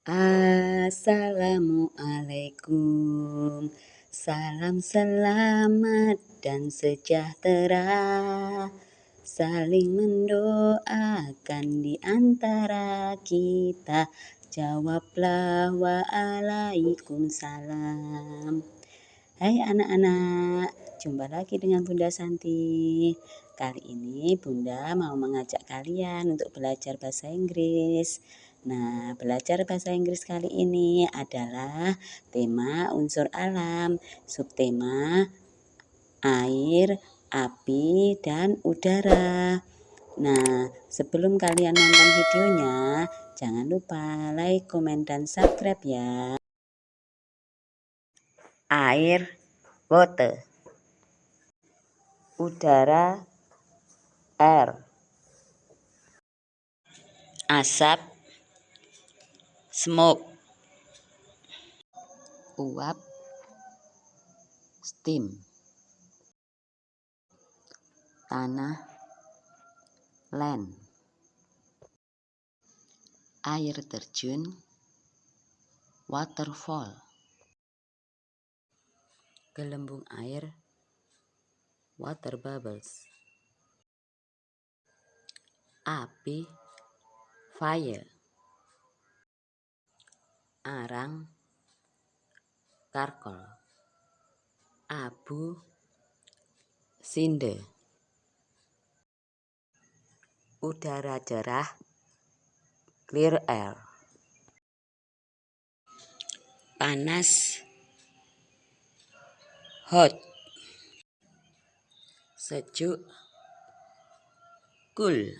Assalamualaikum. Salam selamat dan sejahtera. Saling mendoakan di antara kita. Jawablah waalaikumsalam. Hai anak-anak Jumpa lagi dengan Bunda Santi Kali ini Bunda mau mengajak kalian untuk belajar bahasa Inggris Nah, belajar bahasa Inggris kali ini adalah tema unsur alam, subtema air, api, dan udara. Nah, sebelum kalian nonton videonya, jangan lupa like, komen, dan subscribe ya. Air, water. Udara, air. Asap, smoke. Uap steam. Tanah land. Air terjun waterfall. Gelembung air water bubbles. Api. Fire. Arang, karkol, abu, sinde, udara cerah, clear air, panas, hot, sejuk, cool.